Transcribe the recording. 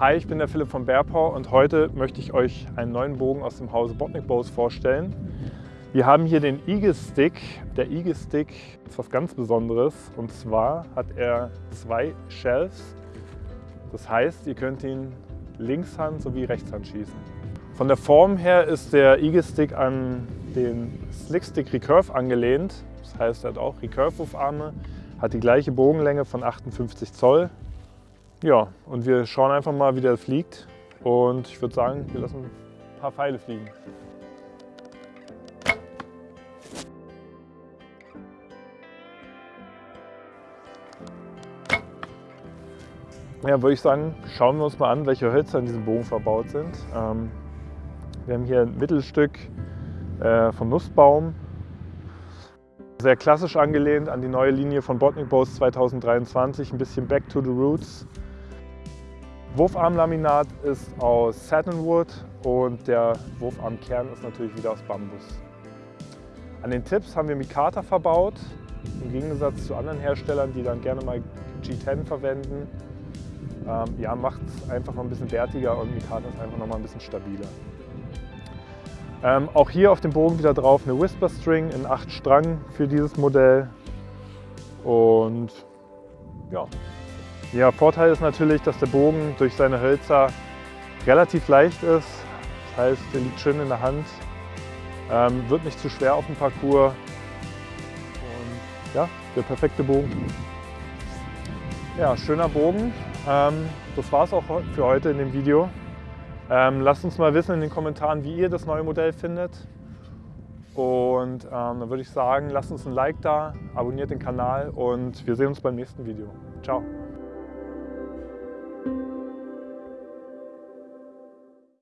Hi, ich bin der Philipp von Bearpaw und heute möchte ich euch einen neuen Bogen aus dem Hause Botnik Bows vorstellen. Wir haben hier den Eagle Stick. Der Eagle Stick ist was ganz Besonderes und zwar hat er zwei Shells. Das heißt, ihr könnt ihn Linkshand sowie Rechtshand schießen. Von der Form her ist der Eagle Stick an den Slick Stick Recurve angelehnt. Das heißt, er hat auch Recurve-Wurfarme, hat die gleiche Bogenlänge von 58 Zoll. Ja, und wir schauen einfach mal, wie der fliegt. Und ich würde sagen, wir lassen ein paar Pfeile fliegen. Ja, würde ich sagen, schauen wir uns mal an, welche Hölzer in diesem Bogen verbaut sind. Ähm, wir haben hier ein Mittelstück äh, vom Nussbaum, sehr klassisch angelehnt an die neue Linie von Botnik Bows 2023, ein bisschen Back to the Roots. Wurfarmlaminat ist aus Satinwood und der Wurfarmkern ist natürlich wieder aus Bambus. An den Tips haben wir Mikata verbaut, im Gegensatz zu anderen Herstellern, die dann gerne mal G10 verwenden. Ähm, ja, macht es einfach noch ein bisschen wertiger und Mikata ist einfach noch mal ein bisschen stabiler. Ähm, auch hier auf dem Bogen wieder drauf eine Whisper String in 8 Strang für dieses Modell. Und ja, ja, Vorteil ist natürlich, dass der Bogen durch seine Hölzer relativ leicht ist. Das heißt, der liegt schön in der Hand, ähm, wird nicht zu schwer auf dem Parcours. Und ja, der perfekte Bogen. Ja, schöner Bogen. Ähm, das war es auch für heute in dem Video. Ähm, lasst uns mal wissen in den Kommentaren, wie ihr das neue Modell findet. Und ähm, dann würde ich sagen, lasst uns ein Like da, abonniert den Kanal und wir sehen uns beim nächsten Video. Ciao!